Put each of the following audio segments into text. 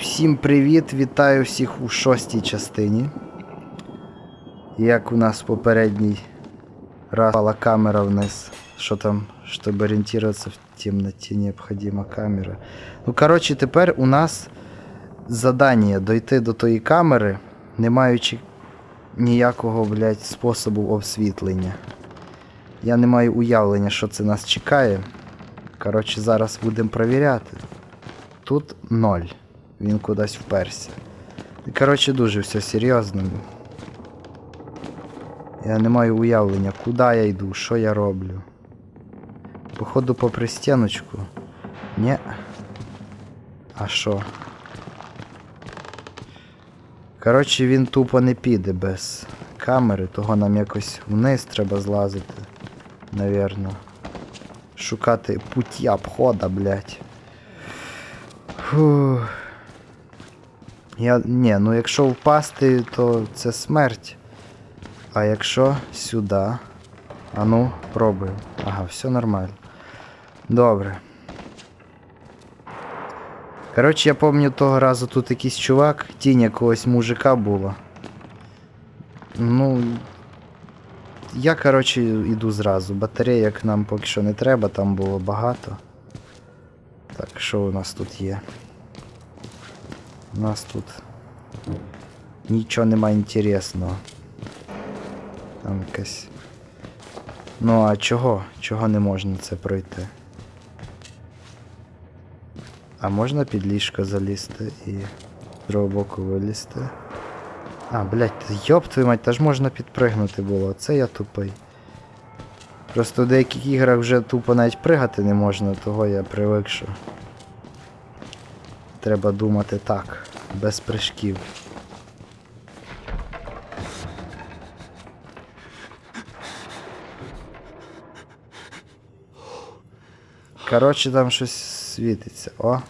Всім привіт! Вітаю всіх у шостій частині. Як у нас попередній раз пала камера вниз. Що там, щоб орієнтуватися в темноті, необхідна камера. Ну, коротше, тепер у нас задання дойти до тої камери, не маючи ніякого, блядь, способу освітлення. Я не маю уявлення, що це нас чекає. Коротше, зараз будемо перевіряти. Тут ноль. Він кудись вперся. І, Коротше, дуже все серйозно. Я не маю уявлення, куди я йду, що я роблю. Походу попри стіночку. Ні. А що? Коротше, він тупо не піде без камери, того нам якось вниз треба злазити. Навірно. Шукати путі обхода, блядь. Фух. Я. Ні, ну якщо впасти, то це смерть. А якщо сюди. А ну, пробуємо. Ага, все нормально. Добре. Коротше, я пам'ятаю того разу тут якийсь чувак, тінь якогось мужика була. Ну. Я, коротше, йду зразу. Батареїк нам поки що не треба, там було багато. Так, що у нас тут є? У нас тут нічого немає інтересного. Там якась. Ну а чого? Чого не можна це пройти? А можна під ліжко залізти і з другого боку вилізти? А, блядь, йоп твою мать, та ж можна підпригнути було. Це я тупий. Просто в деяких іграх вже тупо навіть пригати не можна, того я привик, що. Треба думати так, без прыжків. Коротше, там щось світиться. О.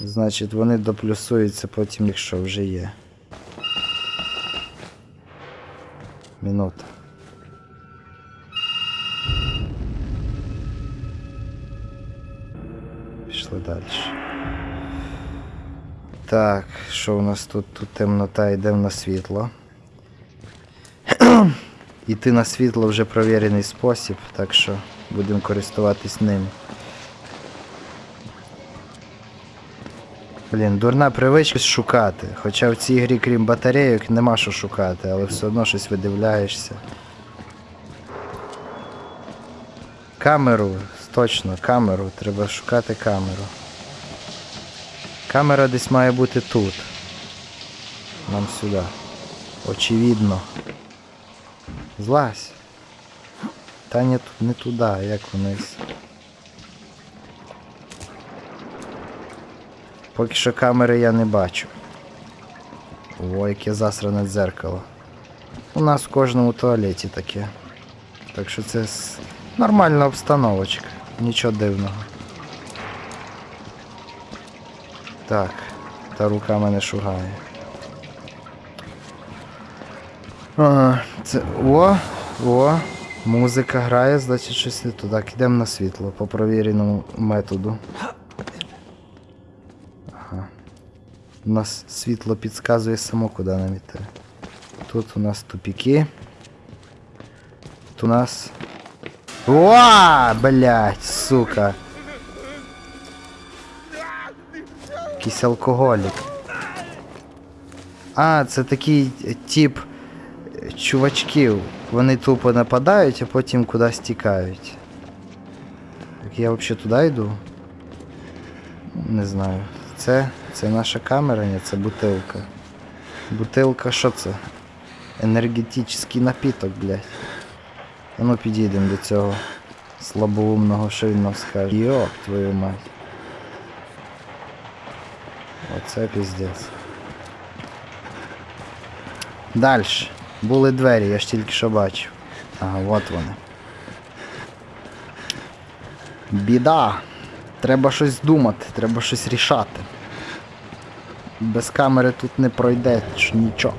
Значить, вони доплюсуються потім, якщо вже є. Минута. Далі. Так, що у нас тут? Тут темнота, йдемо на світло. Іти на світло вже провірений спосіб, так що будемо користуватись ним. Блін, дурна привичка шукати. Хоча в цій грі, крім батарейок, нема що шукати, але все одно щось видивляєшся. Камеру, точно, камеру, треба шукати камеру. Камера десь має бути тут. Нам сюди. Очевидно. Злазь. Та ту- не туди, як вниз. Поки що камери я не бачу. О, яке засране дзеркало. У нас в кожному туалеті таке. Так що це нормальна обстановочка. Нічого дивного. Так, та рука мене шугає. Ага, це. О! О! Музика грає, значить щось не туди. Йдемо на світло по провіреному методу. Ага. У нас світло підказує само, куди нам іти. Тут у нас тупіки. Тут у нас. О, блять, сука. Якийсь алкоголік. А, це такий е, тип е, чувачків. Вони тупо нападають, а потім кудись тікають. Так я взагалі туди йду? Не знаю. Це, це наша камера, ні, це бутилка. Бутилка, що це? Енергетичний напіток, блядь. А ну підійдемо до цього слабоумного, що він нам скаже. Йоп, твою мать. Оце піздець. Дальше. Були двері, я ж тільки що бачив. Ага, от вони. Біда. Треба щось думати, треба щось рішати. Без камери тут не пройде нічого.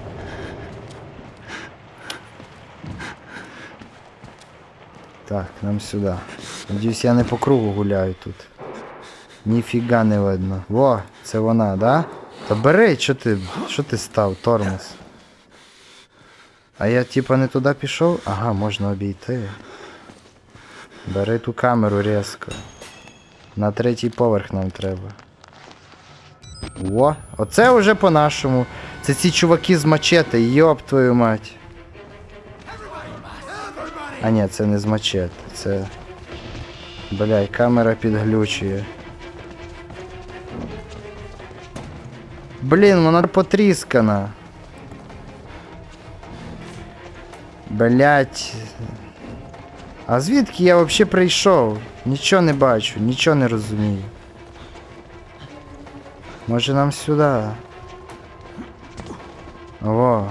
Так, нам сюди. Надіюсь, я не по кругу гуляю тут. Ніфіга не видно. Во, це вона, да? Та бери, що ти, що ти став, тормоз? А я типа не туди пішов? Ага, можна обійти. Бери ту камеру різко. На третій поверх нам треба. О, оце вже по-нашому. Це ці чуваки з мачете, йоп твою мать. А ні, це не з мачете, це. Бляй, камера підглючує. Блін, вона потріскана. Блять. А звідки я взагалі прийшов? Нічого не бачу, нічого не розумію. Може нам сюди. О.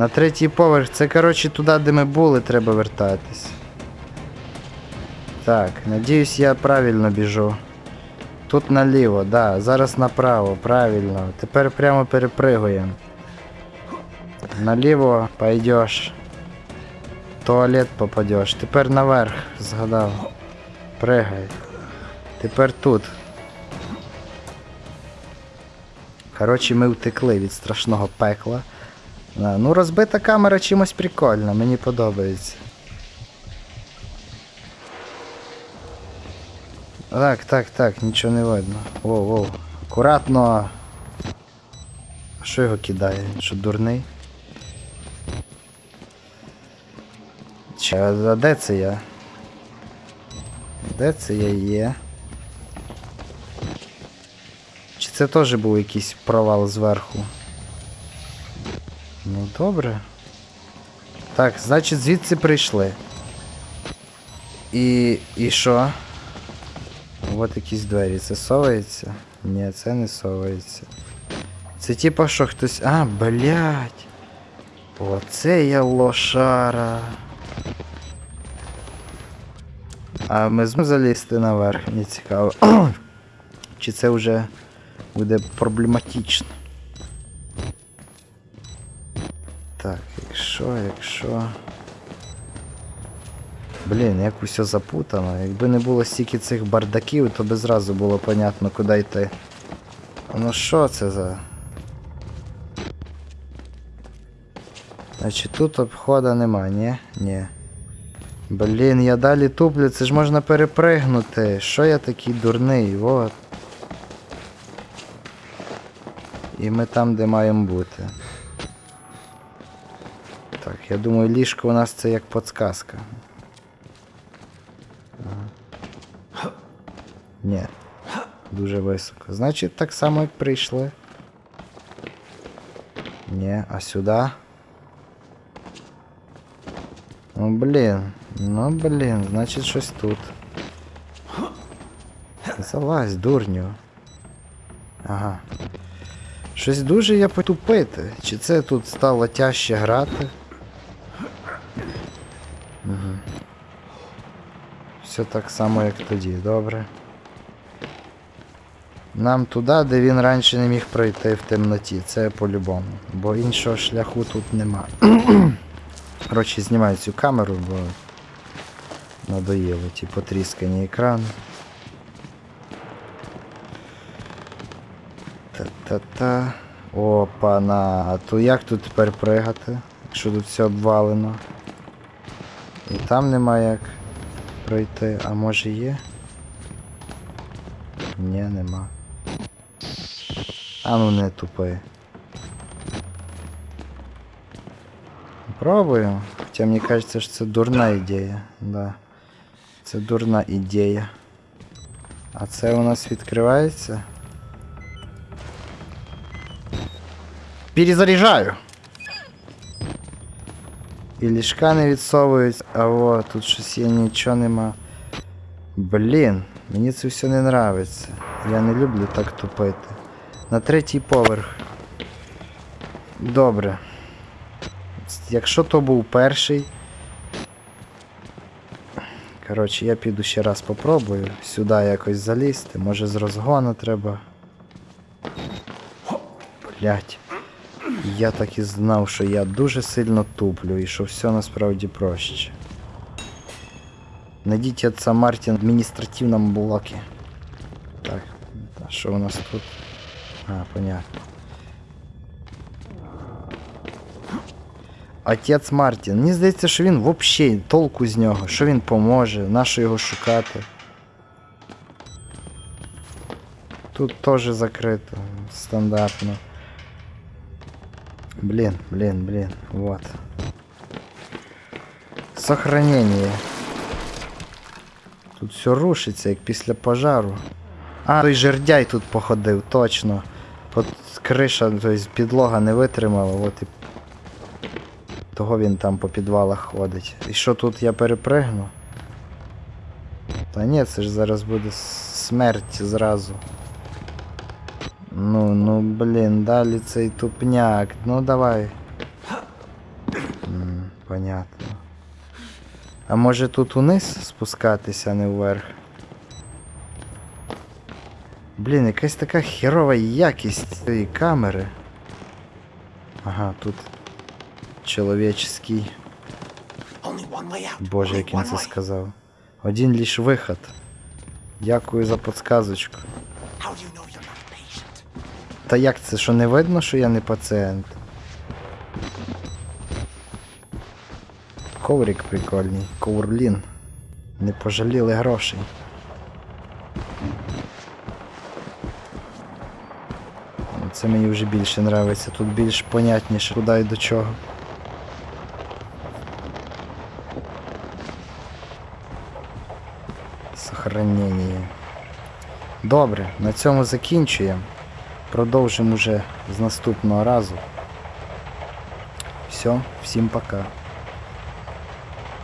На третій поверх. Це, коротше, туди, де ми були, треба вертатись. Так, надіюсь, я правильно біжу. Тут наліво, да, зараз направо, правильно. Тепер прямо перепригуємо. Наліво пойдеш. Туалет попадеш. Тепер наверх, згадав. Пригай. Тепер тут. Коротше, ми втекли від страшного пекла. Да, ну, розбита камера чимось прикольна, мені подобається. Так, так, так, нічого не видно. Воу, воу. Акуратно. А Що його кидає? Що дурний? Чи, а де це я? Де це я є? Чи це теж був якийсь провал зверху? Ну добре. Так, значить звідси прийшли. І. і що? От якісь двері. Це совається? Ні, це не совається. Це типа що хтось. А, блять. Оце я лошара. А ми зможемо залізти наверх, мені цікаво. Чи це вже буде проблематично? Якщо, якщо. Блін, як усе запутано. Якби не було стільки цих бардаків, то би зразу було понятно, куди йти. Ну що це за. Значить тут обхода нема, ні? Ні. Блін, я далі туплю, це ж можна перепригнути. Що я такий дурний? Вот. І ми там, де маємо бути. Так, я думаю, ліжко у нас це як подсказка. Ага. Ні. Дуже високо. Значить, так само, як прийшли. Ні, а сюди? Ну блін. Ну блін, значить щось тут. Залазь, дурню. Ага. Щось дуже я потупити. Чи це тут стало тяжче грати? Все так само, як тоді, добре. Нам туди, де він раніше не міг пройти в темноті, це по-любому. Бо іншого шляху тут нема. Коротше, знімаю цю камеру, бо надоїло ті потріскані екрани. Та-та-та. Опа-на. А то як тут тепер пригати? Якщо тут все обвалено. І там нема як пройти. А може є? Ні, нема. А ну не тупи. Пробуємо. Хоча мені кажеться, що це дурна ідея. Да. Це дурна ідея. А це у нас відкривається? Перезаряжаю. І ліжка не відсовують, а о, тут щось є, нічого нема. Блін, мені це все не нравиться. Я не люблю так тупити. На третій поверх. Добре. Якщо то був перший. Коротше, я піду ще раз попробую. Сюди якось залізти. Може з розгону треба. Блять. Я так і знав, що я дуже сильно туплю і що все насправді проще. Найдіть отца Мартін в адміністративному блокі. Так, а що у нас тут? А, понятно. Отець Мартін. Мені здається, що він взагалі толку з нього, що він поможе, нащо його шукати. Тут теж закрито, стандартно. Блін, блін, блін, вот. Сохранение. Тут все рушиться, як після пожару. А, той жердяй тут походив, точно. От криша, тобто підлога не витримала, от і. Того він там по підвалах ходить. І що тут я перепригну? Та ні, це ж зараз буде смерть зразу. Ну, ну блін, далі цей тупняк. Ну давай. М, понятно. А може тут униз спускатися, а не вверх? Блін, якась така херова якість цієї камери. Ага, тут чоловічський. Боже, як він це сказав. Один лиш виход. Дякую за подсказочку. Та як це, що не видно, що я не пацієнт? Коврик прикольний, коврлін. Не пожаліли грошей. Це мені вже більше нравиться, тут більш понятніше, куди і до чого. Сохранення. Добре, на цьому закінчуємо. Продовжимо уже з наступного разу. Все, всім пока.